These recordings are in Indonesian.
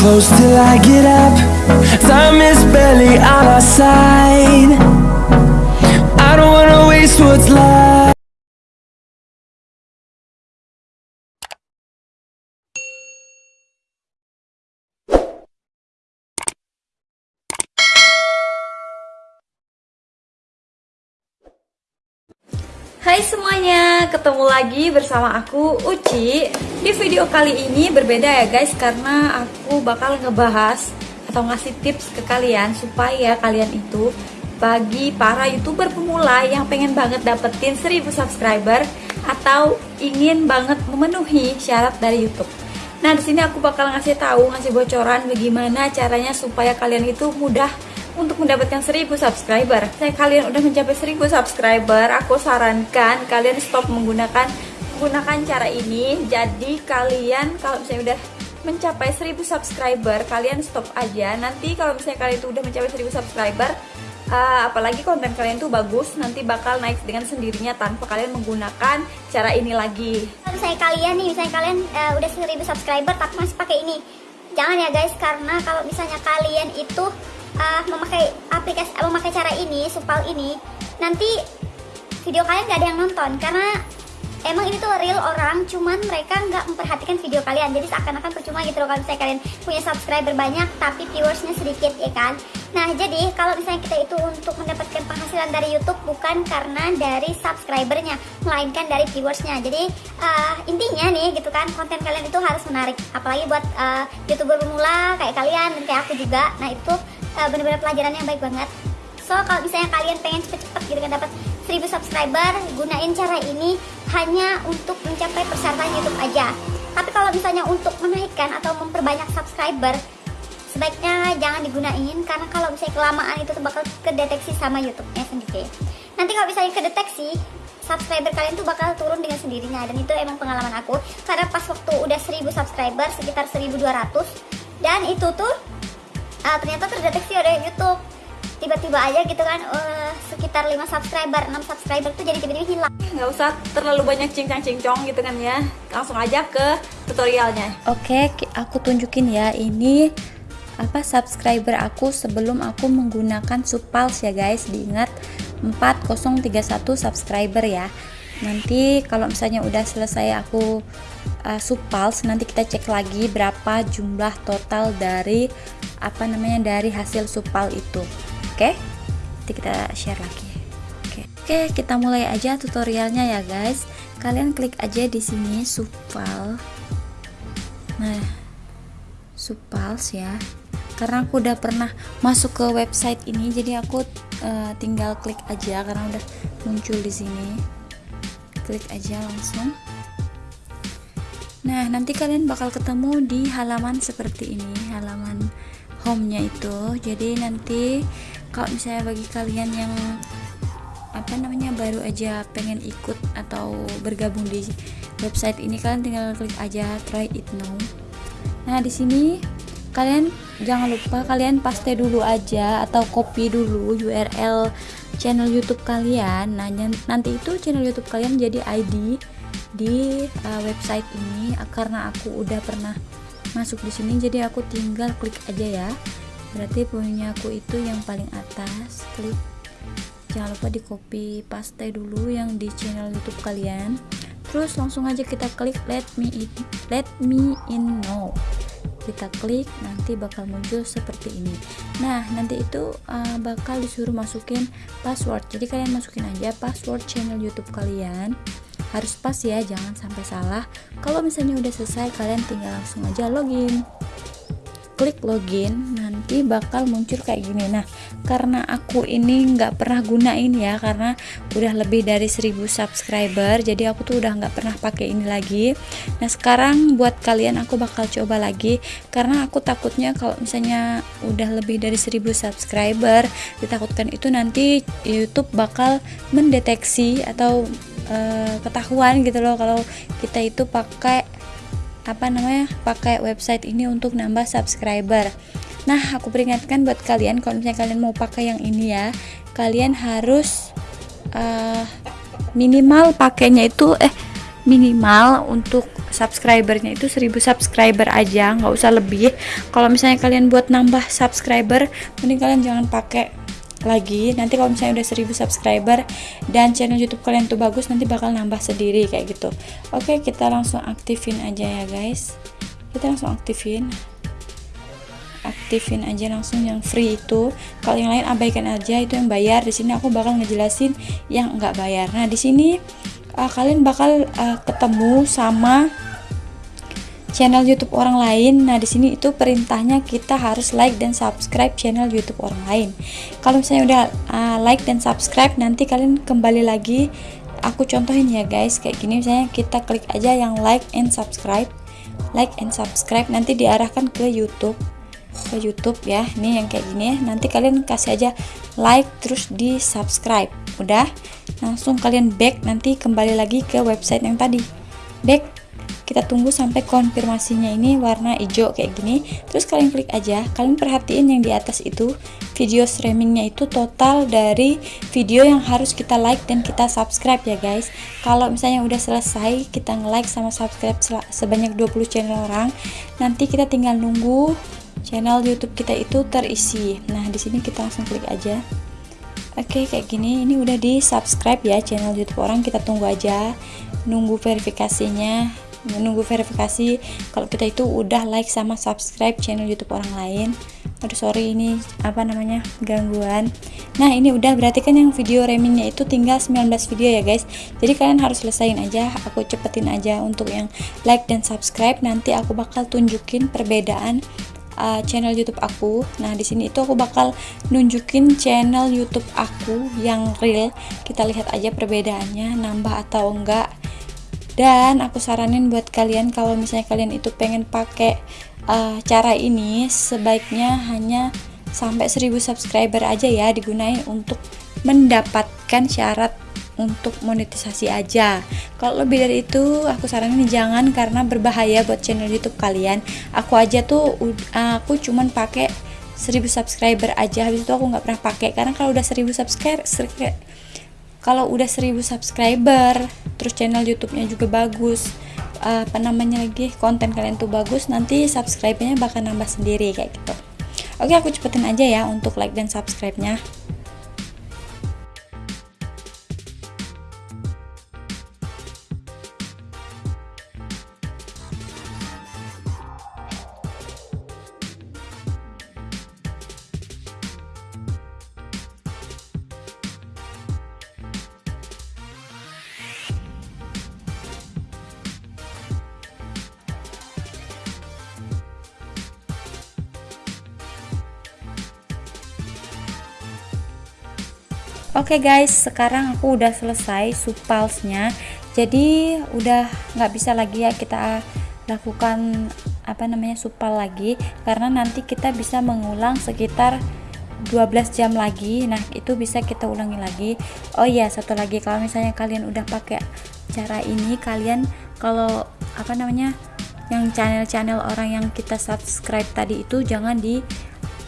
close till I get up. Time is barely on our side. I don't wanna waste what's left. Hai semuanya, ketemu lagi bersama aku Uci. Di video kali ini berbeda ya guys Karena aku bakal ngebahas atau ngasih tips ke kalian Supaya kalian itu bagi para youtuber pemula yang pengen banget dapetin 1000 subscriber Atau ingin banget memenuhi syarat dari youtube. Nah di sini aku bakal ngasih tahu, ngasih bocoran bagaimana caranya supaya kalian itu mudah untuk mendapatkan 1000 subscriber. Saya kalian udah mencapai 1000 subscriber, aku sarankan kalian stop menggunakan menggunakan cara ini. Jadi kalian kalau misalnya udah mencapai 1000 subscriber, kalian stop aja. Nanti kalau misalnya kalian itu udah mencapai 1000 subscriber, uh, apalagi konten kalian tuh bagus, nanti bakal naik dengan sendirinya tanpa kalian menggunakan cara ini lagi. Kalau misalnya kalian nih, misalnya kalian uh, udah 1000 subscriber tapi masih pakai ini, jangan ya guys, karena kalau misalnya kalian itu uh, memakai aplikasi memakai cara ini supal ini nanti video kalian gak ada yang nonton. Karena emang ini tuh real orang cuman mereka nggak memperhatikan video kalian. Jadi seakan-akan percuma gitu loh kalau misalnya kalian punya subscriber banyak tapi viewersnya sedikit ya kan? Nah jadi kalau misalnya kita itu untuk mendapatkan penghasilan dari YouTube bukan karena dari subscribernya melainkan dari viewersnya. Jadi uh, intinya nih gitu kan konten kalian itu harus menarik. Apalagi buat uh, youtuber pemula kayak kalian dan kayak aku juga. Nah itu uh, bener-bener pelajaran yang baik banget. So kalau misalnya kalian pengen cepet-cepet gitu kan dapat 1000 subscriber gunain cara ini hanya untuk mencapai persyaratan YouTube aja. Tapi kalau misalnya untuk menaikkan atau memperbanyak subscriber sebaiknya jangan digunain karena kalau misalnya kelamaan itu tuh bakal kedeteksi sama YouTube-nya sendiri. Nanti kalau misalnya kedeteksi subscriber kalian tuh bakal turun dengan sendirinya dan itu emang pengalaman aku. Karena pas waktu udah 1000 subscriber sekitar 1200 dan itu tuh uh, ternyata terdeteksi oleh YouTube tiba-tiba aja gitu kan uh, sekitar 5 subscriber 6 subscriber tuh jadi tiba-tiba hilang nggak usah terlalu banyak cincang-cincong gitu kan ya langsung aja ke tutorialnya Oke, aku tunjukin ya. Ini apa subscriber aku sebelum aku menggunakan Supals ya guys. Diingat 4031 subscriber ya. Nanti kalau misalnya udah selesai aku uh, Supals, nanti kita cek lagi berapa jumlah total dari apa namanya dari hasil Supal itu. Oke? Nanti kita share lagi. Oke. Oke, kita mulai aja tutorialnya ya guys. Kalian klik aja di sini Supal. Nah, Supals ya. Karena aku udah pernah masuk ke website ini, jadi aku eh, tinggal klik aja karena udah muncul di sini. Klik aja langsung. Nah, nanti kalian bakal ketemu di halaman seperti ini, halaman home-nya itu. Jadi nanti kalau misalnya bagi kalian yang apa namanya baru aja pengen ikut atau bergabung di website ini kalian tinggal klik aja try it now. Nah, di sini kalian jangan lupa kalian paste dulu aja atau copy dulu URL channel YouTube kalian. Nah, nanti itu channel YouTube kalian jadi ID di uh, website ini karena aku udah pernah masuk di sini jadi aku tinggal klik aja ya. Berarti punya aku itu yang paling atas, klik. Jangan lupa di copy paste dulu yang di channel YouTube kalian. Terus langsung aja kita klik let me in let me in now. Kita klik nanti bakal muncul seperti ini. Nah nanti itu uh, bakal disuruh masukin password. Jadi kalian masukin aja password channel YouTube kalian. Harus pas ya jangan sampai salah. Kalau misalnya udah selesai kalian tinggal langsung aja login klik login nanti bakal muncul kayak gini. Nah karena aku ini nggak pernah gunain ya karena udah lebih dari 1000 subscriber jadi aku tuh udah nggak pernah pakai ini lagi. Nah sekarang buat kalian aku bakal coba lagi karena aku takutnya kalau misalnya udah lebih dari 1000 subscriber ditakutkan itu nanti YouTube bakal mendeteksi atau eh, ketahuan gitu loh kalau kita itu pakai apa namanya pakai website ini untuk nambah subscriber. Nah aku peringatkan buat kalian kalau misalnya kalian mau pakai yang ini ya kalian harus uh, minimal pakainya itu eh minimal untuk subscribernya itu 1000 subscriber aja nggak usah lebih. Kalau misalnya kalian buat nambah subscriber mending kalian jangan pakai lagi. Nanti kalau misalnya udah 1000 subscriber dan channel YouTube kalian tuh bagus nanti bakal nambah sendiri kayak gitu. Oke kita langsung aktifin aja ya guys. Kita langsung aktifin. Aktifin aja langsung yang free itu. Kalau yang lain abaikan aja. Itu yang bayar. Di sini aku bakal ngejelasin yang enggak bayar. Nah di sini uh, kalian bakal uh, ketemu sama channel YouTube orang lain. Nah, di sini itu perintahnya kita harus like dan subscribe channel YouTube orang lain. Kalau misalnya udah uh, like dan subscribe, nanti kalian kembali lagi aku contohin ya guys, kayak gini misalnya kita klik aja yang like and subscribe. Like and subscribe nanti diarahkan ke YouTube ke YouTube ya. Ini yang kayak gini ya. Nanti kalian kasih aja like terus di subscribe. Udah. Langsung kalian back nanti kembali lagi ke website yang tadi. Back kita tunggu sampai konfirmasinya ini warna hijau kayak gini. Terus kalian klik aja. Kalian perhatiin yang di atas itu. Video streamingnya itu total dari video yang harus kita like dan kita subscribe ya guys. Kalau misalnya udah selesai kita nge-like sama subscribe sebanyak 20 channel orang. Nanti kita tinggal nunggu channel YouTube kita itu terisi. Nah di sini kita langsung klik aja. Oke kayak gini. Ini udah di subscribe ya channel YouTube orang. Kita tunggu aja. Nunggu verifikasinya menunggu verifikasi. Kalau kita itu udah like sama subscribe channel YouTube orang lain. Aduh sorry ini apa namanya gangguan. Nah ini udah berarti kan yang video remingnya itu tinggal 19 video ya guys. Jadi kalian harus selesain aja aku cepetin aja untuk yang like dan subscribe. Nanti aku bakal tunjukin perbedaan uh, channel YouTube aku. Nah, di sini itu aku bakal nunjukin channel YouTube aku yang real. Kita lihat aja perbedaannya, nambah atau enggak dan aku saranin buat kalian kalau misalnya kalian itu pengen pakai uh, cara ini sebaiknya hanya sampai 1000 subscriber aja ya digunain untuk mendapatkan syarat untuk monetisasi aja. Kalau lebih dari itu aku saranin jangan karena berbahaya buat channel YouTube kalian. Aku aja tuh uh, aku cuman pakai 1000 subscriber aja. Habis itu aku nggak pernah pakai karena kalau udah 1000 subscriber kalau udah 1000 subscriber terus channel YouTube-nya juga bagus. Apa namanya lagi? Konten kalian tuh bagus nanti subscribe-nya bakal nambah sendiri kayak gitu. Oke aku cepetin aja ya untuk like dan subscribe-nya Oke okay guys, sekarang aku udah selesai supalsnya. Jadi udah nggak bisa lagi ya kita lakukan apa namanya supal lagi karena nanti kita bisa mengulang sekitar 12 jam lagi. Nah, itu bisa kita ulangi lagi. Oh iya, satu lagi kalau misalnya kalian udah pakai cara ini, kalian kalau apa namanya yang channel-channel orang yang kita subscribe tadi itu jangan di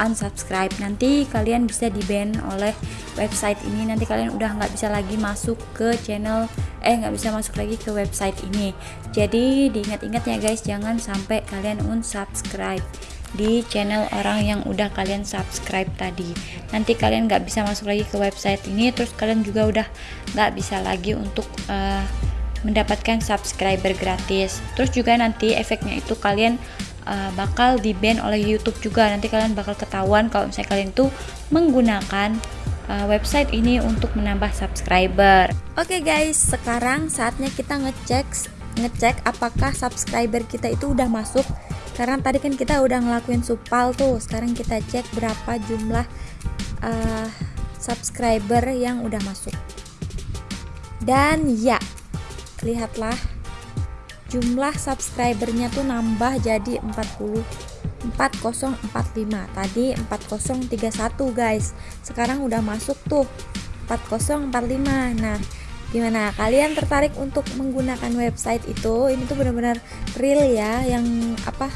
unsubscribe. Nanti kalian bisa di ban oleh website ini. Nanti kalian udah nggak bisa lagi masuk ke channel eh nggak bisa masuk lagi ke website ini. Jadi diingat-ingat ya guys jangan sampai kalian unsubscribe di channel orang yang udah kalian subscribe tadi. Nanti kalian nggak bisa masuk lagi ke website ini terus kalian juga udah nggak bisa lagi untuk uh, mendapatkan subscriber gratis. Terus juga nanti efeknya itu kalian uh, bakal di ban oleh YouTube juga nanti kalian bakal ketahuan kalau misalnya kalian tuh menggunakan uh, website ini untuk menambah subscriber. Oke okay guys, sekarang saatnya kita ngecek ngecek apakah subscriber kita itu udah masuk. Karena tadi kan kita udah ngelakuin supal tuh. Sekarang kita cek berapa jumlah uh, subscriber yang udah masuk. Dan ya, lihatlah jumlah subscribernya tuh nambah jadi 40 4045 tadi 4031 guys. Sekarang udah masuk tuh 4045 nah gimana? Kalian tertarik untuk menggunakan website itu? Ini tuh benar-benar real ya yang apa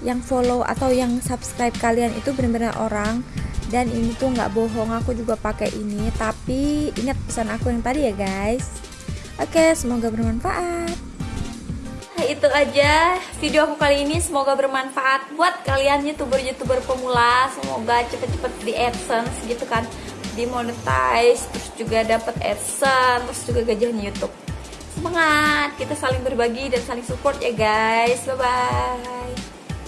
yang follow atau yang subscribe kalian itu benar-benar orang. Dan ini tuh nggak bohong aku juga pakai ini. Tapi ingat pesan aku yang tadi ya guys. Oke semoga bermanfaat itu aja video aku kali ini. Semoga bermanfaat buat kalian youtuber-youtuber pemula. Semoga cepet-cepet di adsense gitu kan dimonetize terus juga dapat adsense terus juga gajian YouTube. Semangat kita saling berbagi dan saling support ya guys. Bye bye